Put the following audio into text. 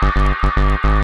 Música